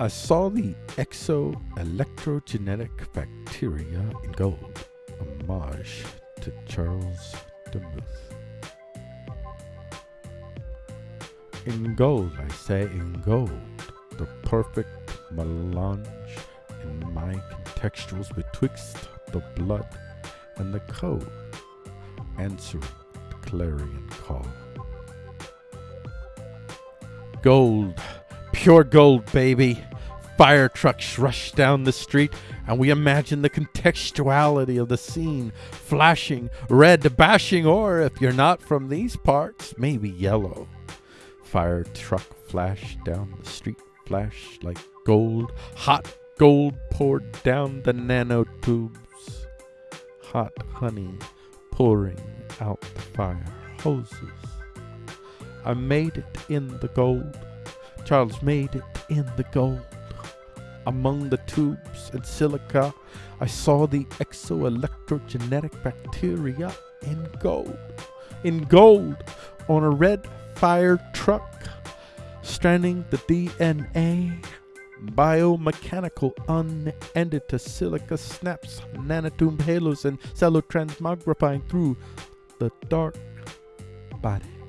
I saw the exo-electrogenetic bacteria in gold, homage to Charles Demuth. In gold, I say in gold, the perfect melange in my contextuals betwixt the blood and the code, answering the clarion call. Gold, pure gold, baby. Fire trucks rush down the street, and we imagine the contextuality of the scene flashing, red, bashing, or if you're not from these parts, maybe yellow. Fire truck flash down the street, flash like gold, hot gold poured down the nanotubes. Hot honey pouring out the fire hoses. I made it in the gold. Charles made it in the gold. Among the tubes and silica, I saw the exoelectrogenetic bacteria in gold. In gold, on a red fire truck, stranding the DNA. Biomechanical unended to silica snaps, nanotube halos, and cellotransmogrifying through the dark body.